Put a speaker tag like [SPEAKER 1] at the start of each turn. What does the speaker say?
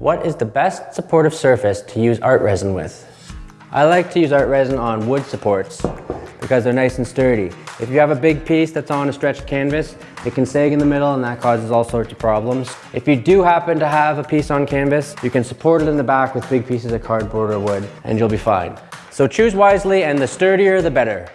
[SPEAKER 1] What is the best supportive surface to use art resin with? I like to use art resin on wood supports because they're nice and sturdy. If you have a big piece that's on a stretched canvas, it can sag in the middle and that causes all sorts of problems. If you do happen to have a piece on canvas, you can support it in the back with big pieces of cardboard or wood and you'll be fine. So choose wisely and the sturdier the better.